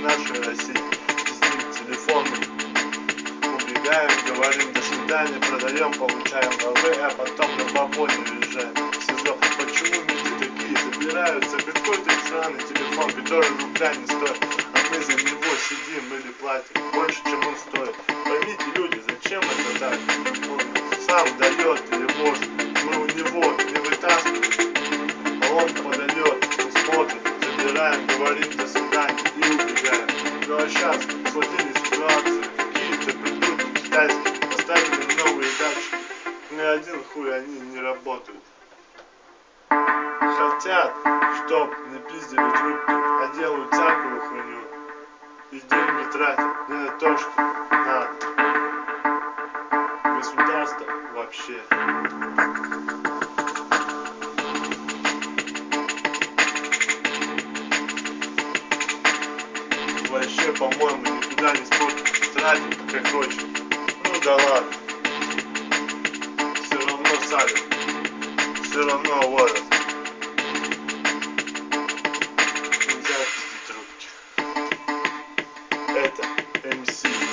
нашей России. Пиздим телефоны, убегаем, говорим до свидания, продаем, получаем ЛВ, а потом на бабоне уезжаем в СИЗО. Почему люди такие собираются? Какой-то сраный телефон, который рубля не стоит, а мы за него сидим или платим больше, чем он стоит. Поймите, люди, зачем это так? Он сам дает или может, мы у него не забираем, говорим до свидания и убегаем. Ну а сейчас сложились ситуации, какие-то придурки китайские поставили новые датчики, ни один хуй они не работают. Хотят, чтоб не пиздили трубки, а делают всякую хуйню. И деньги тратят не на то, что надо. Государство вообще. вообще, по-моему, никуда не смог тратить, как дочь. Ну да ладно. Все равно сами. Все равно ловят. Нельзя пиздить руки. Это МС.